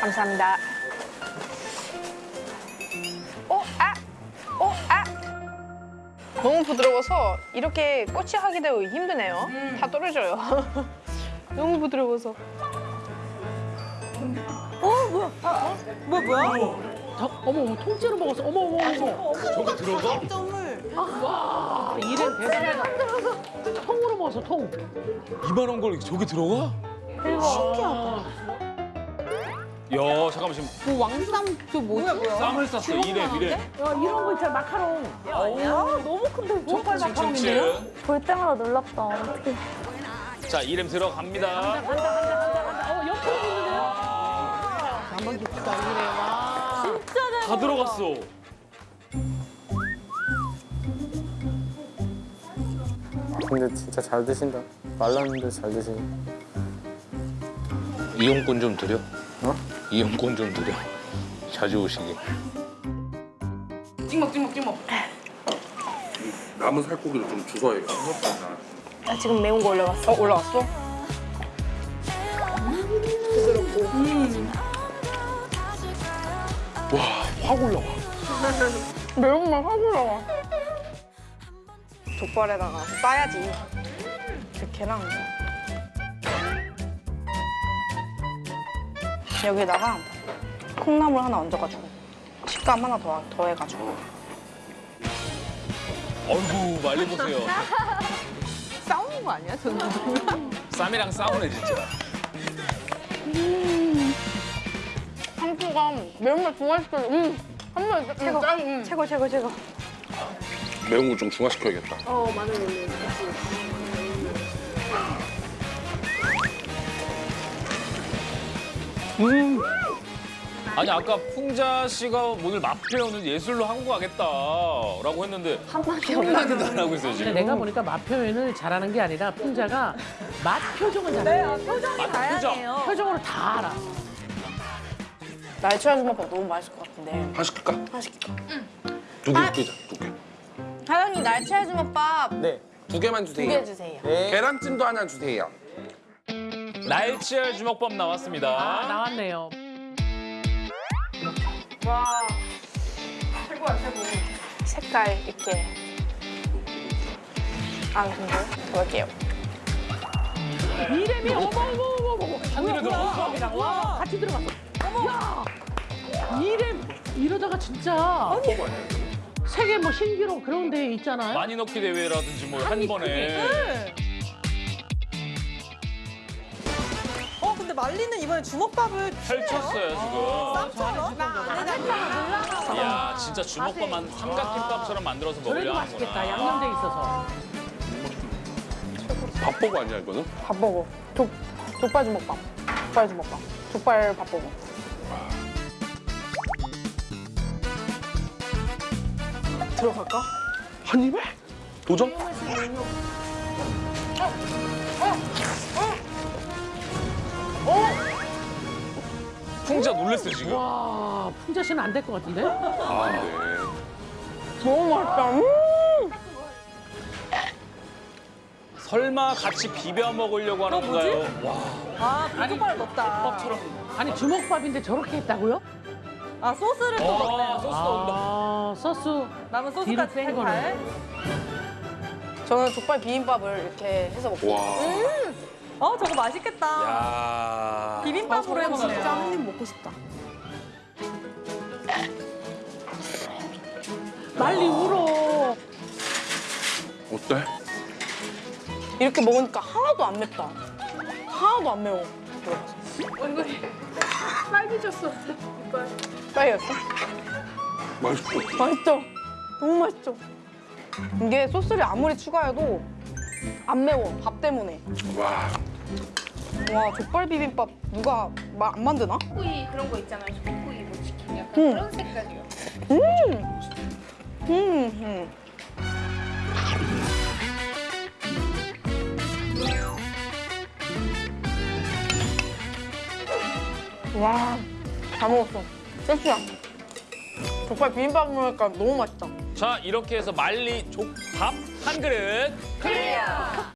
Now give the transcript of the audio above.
감사합니다. 어, 아! 어, 아! 너무 부드러워서 이렇게 꼬치 하기도 힘드네요. 다 떨어져요. 너무 부드러워서. 뭐야 뭐야? 저, 어머, 어머, 통째로 먹었어. 어머, 어머, 어머. 저게 들어가? 점을 아, 이래 대단하다. 통으로 먹었어, 통. 이만한 걸 저게 들어가? 신기하다. 야 잠깐만 지금 그 왕쌈 그 뭐지? 쌈을 쌌어 이래 이래. 야, 이런 거 있잖아, 마카롱. 아 너무 큰데 이거? 족발 마카롱인데요? 볼 때마다 놀랍다. 어떻게. 자 이름 들어갑니다. 간다, 간다, 간다, 간다. 어, 옆으로 있는데요? 가만 깊다, 이래. 와. 진짜 잘 다 들어갔어. 근데 진짜 잘 드신다. 말랐는데 잘 드시네. 이용권 좀 드려. 어? 이용권 좀 드려. 자주 오시게. 찍먹, 찍먹, 찍먹. 남은 살코기도 좀 주워야 나 지금 매운 거 올라갔어. 어, 올라왔어? 확 올라와. 매운맛 확 올라와. 족발에다가 싸야지. 이렇게 여기다가 콩나물 하나 얹어가지고 식감 하나 더 더 해가지고 어이구 말리 보세요. 싸우는 거 아니야? 저는 쌈이랑 싸우네 진짜. 상추가 매운맛 중화시켜. 음, 한번 최고. 음. 최고 최고 최고. 매운 거 좀 중화시켜야겠다. 아니 아까 풍자 씨가 오늘 맛 표현을 예술로 하고 가겠다라고 했는데 한마디 한마디도 안 하고 있어요 근데 지금. 내가 보니까 맛 표현을 잘하는 게 아니라 풍자가 맛 표정을 잘해. 네, 표정이 표정. 다양해요. 표정 으로 다 알아. 날치알 주먹밥 너무 맛있을 것 같은데. 하나 시킬까? 하나 시킬까? 두개 시키자, 두 개. 사장님 날치알 주먹밥 네. 두 개만 두 주세요. 개 주세요. 계란찜도 하나 주세요. 날치알 주먹밥 나왔습니다. 아, 나왔네요. 와 최고야 최고. 색깔 있게. 아 근데 볼게요. 이름이 어머, 어머, 어머, 어머. 한 입에 들어갔어? 와, 같이 들어갔어. 야, 이름 이러다가 진짜 세계 뭐 신기록 그런 데 있잖아요. 많이 넣기 대회라든지 뭐한 아니, 번에. 네. 어 말리는 이번에 주먹밥을 펼쳤어요 지금. 쌈처럼 이야 진짜 주먹밥만 삼각김밥처럼 만들어서 먹으려 맛있겠다. 하는구나. 양념돼 있어서. 밥버거 아니야, 이거는? 밥 먹어. 족 족발 주먹밥. 족발 주먹밥. 족발 밥 먹어. 들어갈까? 한 입에? 도전? 풍자 놀랬어 지금. 와, 풍자 씨는 안 될 것 같은데? 아, 네. 너무 맛있다. 음! 설마 같이 비벼 먹으려고 하는 건가요? 와아 불족발을 넣었다. 아니 주먹밥인데 저렇게 했다고요? 아 소스를 또 아, 넣네요. 소스도 온다. 아, 소스. 남은 소스까지 뺀 살살. 저는 족발 비빔밥을 이렇게 해서 먹고 와. 어 저거 맛있겠다. 야. 비빔밥으로 해먹네요. 진짜 한 입 먹고 싶다. 빨리 울어. 어때? 이렇게 먹으니까 하나도 안 맵다. 하나도 안 매워. 얼굴이 빨개졌어. 빨개졌어? 맛있어. 맛있죠? 너무 맛있죠? 이게 소스를 아무리 추가해도 안 매워. 밥 때문에. 와. 와 족발 비빔밥 누가 마, 안 만드나? 소고기 그런 거 있잖아요. 소고기 뭐 치킨 약간 응. 그런 색깔이요. 음, 음. 와, 잘 먹었어. 섹시야. 족발 비빔밥 먹으니까 너무 맛있다. 자 이렇게 해서 말리 족밥 한 그릇.